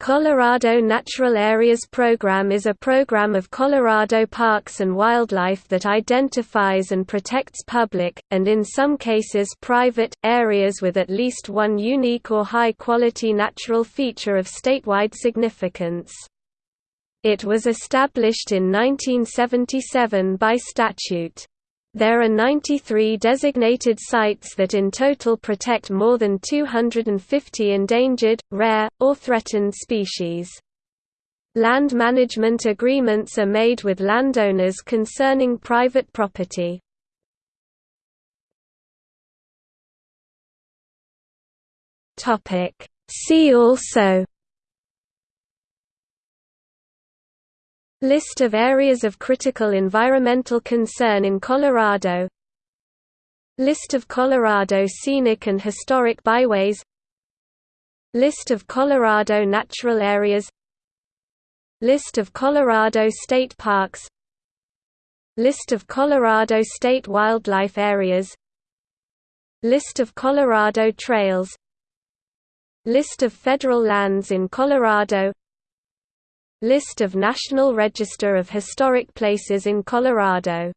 Colorado Natural Areas Program is a program of Colorado parks and wildlife that identifies and protects public, and in some cases private, areas with at least one unique or high-quality natural feature of statewide significance. It was established in 1977 by statute. There are 93 designated sites that in total protect more than 250 endangered, rare, or threatened species. Land management agreements are made with landowners concerning private property. See also List of areas of critical environmental concern in Colorado. List of Colorado scenic and historic byways. List of Colorado natural areas. List of Colorado state parks. List of Colorado state wildlife areas. List of Colorado trails. List of federal lands in Colorado List of National Register of Historic Places in Colorado